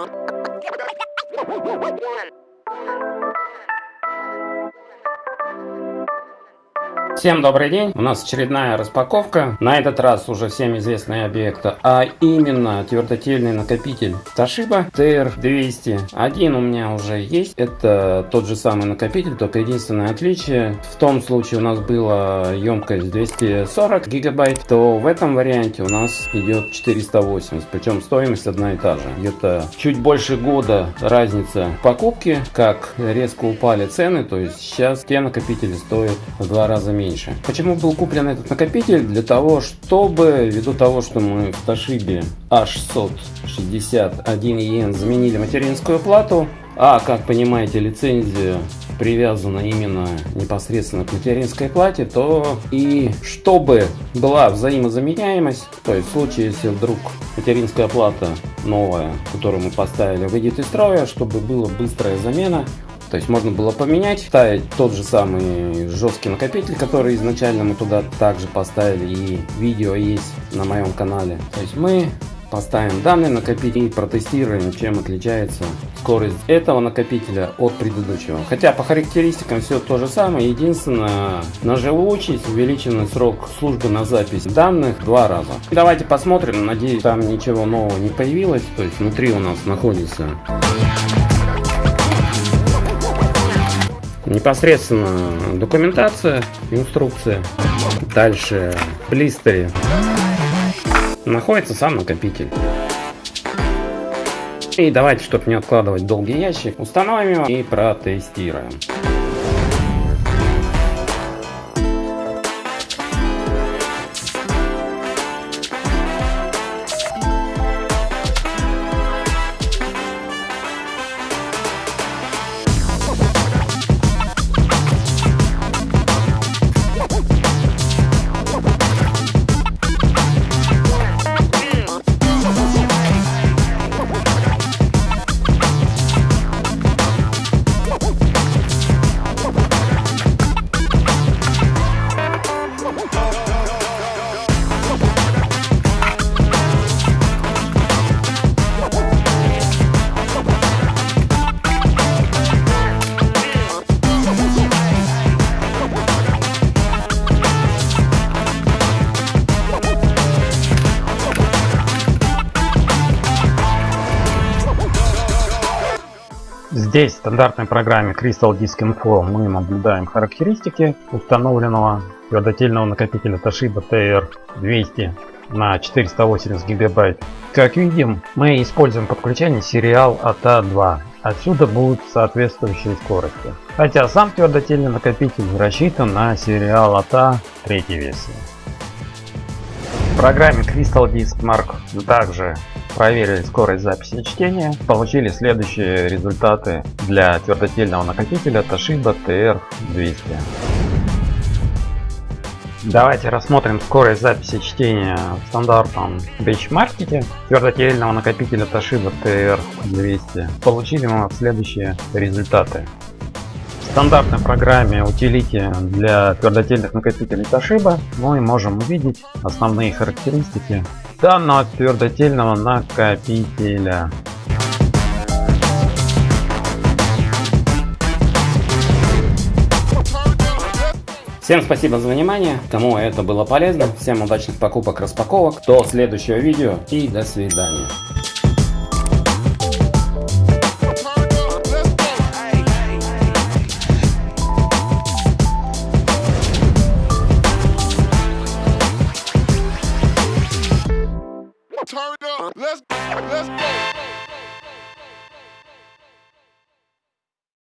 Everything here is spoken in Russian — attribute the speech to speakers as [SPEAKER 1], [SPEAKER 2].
[SPEAKER 1] One. Всем добрый день! У нас очередная распаковка. На этот раз уже всем известный объект, а именно твердотельный накопитель Toshiba TR200. Один у меня уже есть. Это тот же самый накопитель, только единственное отличие. В том случае у нас была емкость 240 гигабайт, то в этом варианте у нас идет 480. Причем стоимость одна и та же. Где-то чуть больше года разница в покупке, как резко упали цены. То есть сейчас те накопители стоят в два раза меньше меньше. Почему был куплен этот накопитель? Для того, чтобы, ввиду того, что мы в Toshiba H661EN заменили материнскую плату, а, как понимаете, лицензия привязана именно непосредственно к материнской плате, то и чтобы была взаимозаменяемость, то есть в случае, если вдруг материнская плата новая, которую мы поставили, выйдет из строя, чтобы была быстрая замена, то есть можно было поменять, ставить тот же самый жесткий накопитель, который изначально мы туда также поставили, и видео есть на моем канале. То есть мы поставим данный накопитель и протестируем, чем отличается скорость этого накопителя от предыдущего. Хотя по характеристикам все то же самое, единственное, на живучесть увеличенный срок службы на запись данных два раза. Давайте посмотрим, надеюсь там ничего нового не появилось, то есть внутри у нас находится непосредственно документация, инструкция. Дальше в блистере находится сам накопитель. И давайте, чтобы не откладывать долгий ящик, установим его и протестируем. Здесь в стандартной программе Crystal Disk Info мы наблюдаем характеристики установленного твердотельного накопителя Toshiba TR200 на 480 гигабайт. Как видим, мы используем подключение сериал ATA2. Отсюда будут соответствующие скорости. Хотя сам твердотельный накопитель рассчитан на сериал ATA третьей версии. Программе Crystal Disk Mark также проверили скорость записи чтения, получили следующие результаты для твердотельного накопителя Toshiba TR200. Давайте рассмотрим скорость записи чтения в стандартном бенчмаркете твердотельного накопителя Toshiba TR200. Получили мы следующие результаты стандартной программе утилити для твердотельных накопителей Toshiba мы можем увидеть основные характеристики данного твердотельного накопителя. Всем спасибо за внимание, кому это было полезно, всем удачных покупок, распаковок, до следующего видео и до свидания.
[SPEAKER 2] Let's let's go.